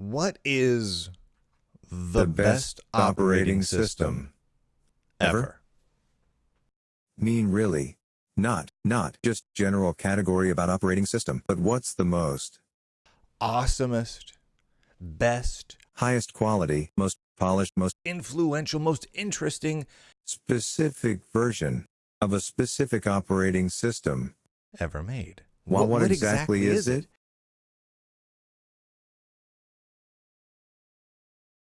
What is the, The best operating system ever? Mean really? Not, not just general category about operating system, but what's the most, Awesomest, best, highest quality, most polished, most influential, most interesting specific version of a specific operating system. ever made. Well, what, exactly, is it?